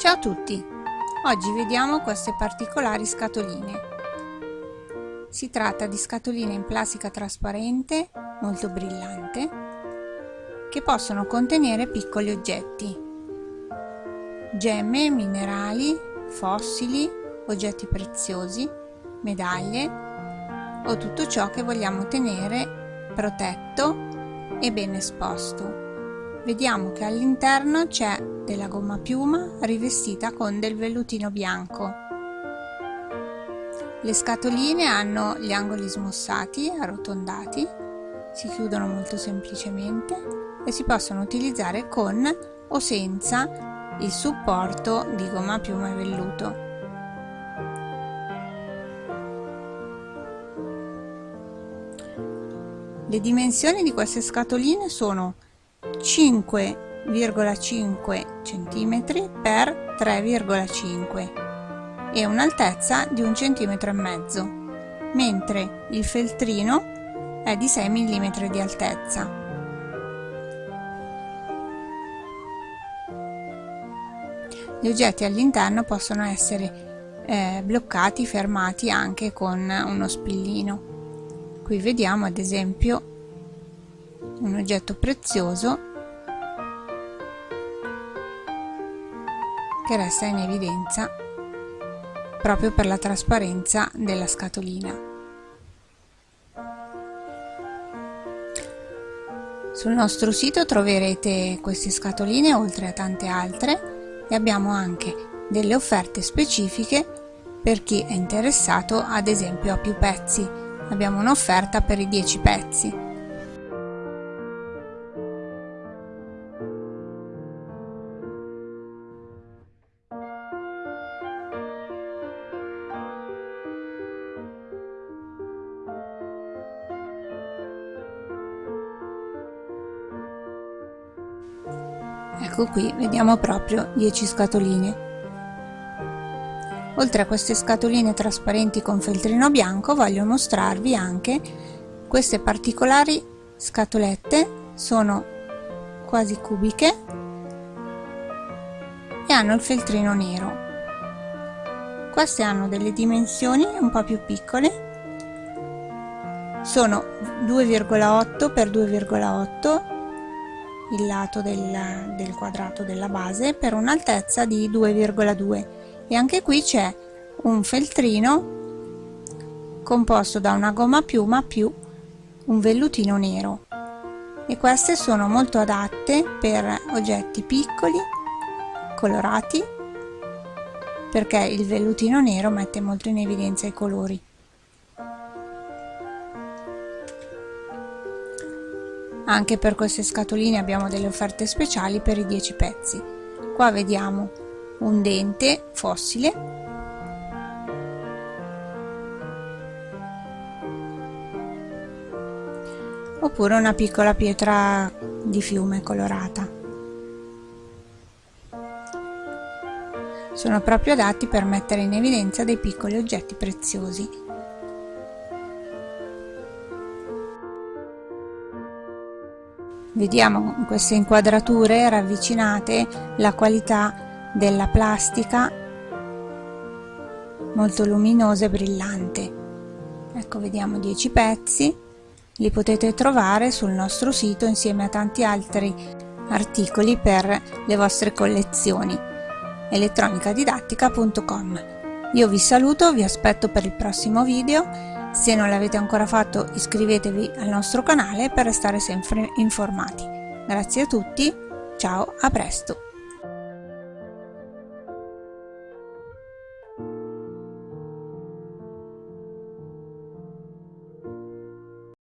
Ciao a tutti! Oggi vediamo queste particolari scatoline. Si tratta di scatoline in plastica trasparente, molto brillante, che possono contenere piccoli oggetti, gemme, minerali, fossili, oggetti preziosi, medaglie o tutto ciò che vogliamo tenere protetto e ben esposto. Vediamo che all'interno c'è della gomma piuma rivestita con del vellutino bianco. Le scatoline hanno gli angoli smussati, arrotondati, si chiudono molto semplicemente e si possono utilizzare con o senza il supporto di gomma piuma e velluto. Le dimensioni di queste scatoline sono 5,5 cm per 3,5 e un'altezza di un centimetro e mezzo, mentre il feltrino è di 6 mm di altezza. Gli oggetti all'interno possono essere eh, bloccati, fermati anche con uno spillino. Qui vediamo ad esempio un oggetto prezioso che resta in evidenza proprio per la trasparenza della scatolina. Sul nostro sito troverete queste scatoline oltre a tante altre e abbiamo anche delle offerte specifiche per chi è interessato ad esempio a più pezzi. Abbiamo un'offerta per i 10 pezzi ecco qui vediamo proprio 10 scatoline. Oltre a queste scatoline trasparenti con feltrino bianco voglio mostrarvi anche queste particolari scatolette. Sono quasi cubiche e hanno il feltrino nero. Queste hanno delle dimensioni un po' più piccole. Sono 2,8 x 2,8 il lato del, del quadrato della base per un'altezza di 2,2 e anche qui c'è un feltrino composto da una gomma piuma più un vellutino nero. E queste sono molto adatte per oggetti piccoli colorati perché il vellutino nero mette molto in evidenza i colori Anche per queste scatoline abbiamo delle offerte speciali per i 10 pezzi. Qua vediamo un dente fossile oppure una piccola pietra di fiume colorata. Sono proprio adatti per mettere in evidenza dei piccoli oggetti preziosi. Vediamo in queste inquadrature ravvicinate la qualità della plastica molto luminosa e brillante. Ecco vediamo 10 pezzi, li potete trovare sul nostro sito insieme a tanti altri articoli per le vostre collezioni. Elettronicadidattica.com Io vi saluto, vi aspetto per il prossimo video se non l'avete ancora fatto iscrivetevi al nostro canale per restare sempre informati. Grazie a tutti, ciao, a presto!